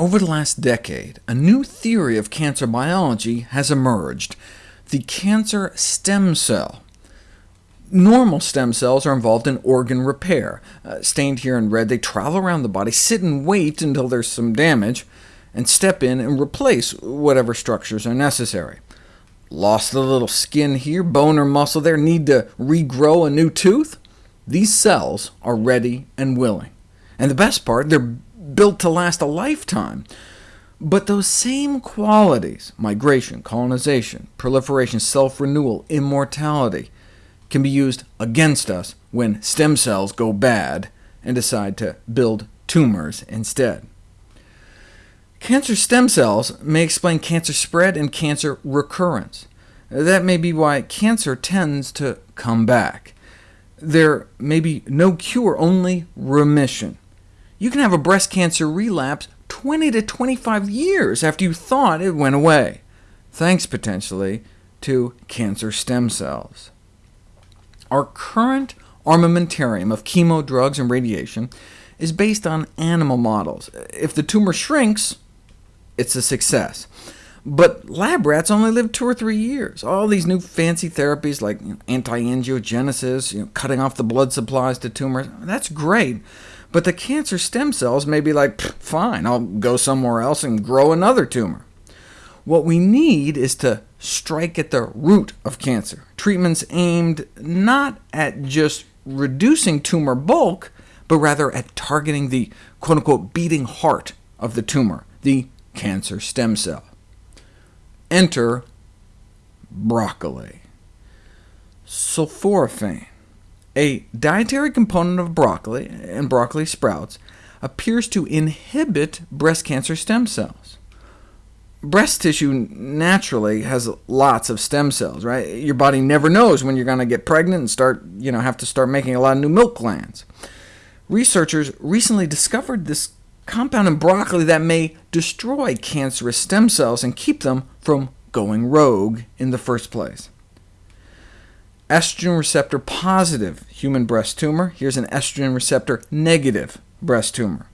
Over the last decade, a new theory of cancer biology has emerged, the cancer stem cell. Normal stem cells are involved in organ repair. Uh, stained here in red, they travel around the body, sit and wait until there's some damage, and step in and replace whatever structures are necessary. Lost a little skin here, bone or muscle there, need to regrow a new tooth? These cells are ready and willing. And the best part, they're built to last a lifetime. But those same qualities— migration, colonization, proliferation, self-renewal, immortality— can be used against us when stem cells go bad and decide to build tumors instead. Cancer stem cells may explain cancer spread and cancer recurrence. That may be why cancer tends to come back. There may be no cure, only remission. You can have a breast cancer relapse 20 to 25 years after you thought it went away, thanks potentially to cancer stem cells. Our current armamentarium of chemo, drugs, and radiation is based on animal models. If the tumor shrinks, it's a success. But lab rats only live two or three years. All these new fancy therapies like anti-angiogenesis, you know, cutting off the blood supplies to tumors, that's great. But the cancer stem cells may be like, fine, I'll go somewhere else and grow another tumor. What we need is to strike at the root of cancer, treatments aimed not at just reducing tumor bulk, but rather at targeting the quote-unquote beating heart of the tumor, the cancer stem cell. Enter broccoli. Sulforaphane, a dietary component of broccoli and broccoli sprouts, appears to inhibit breast cancer stem cells. Breast tissue naturally has lots of stem cells, right? Your body never knows when you're going to get pregnant and start, you know, have to start making a lot of new milk glands. Researchers recently discovered this compound in broccoli that may destroy cancerous stem cells and keep them from going rogue in the first place. Estrogen receptor positive human breast tumor. Here's an estrogen receptor negative breast tumor.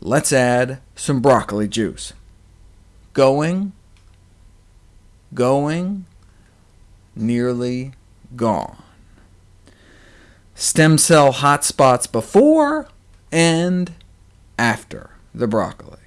Let's add some broccoli juice. Going, going, nearly gone. Stem cell hotspots before and after the broccoli.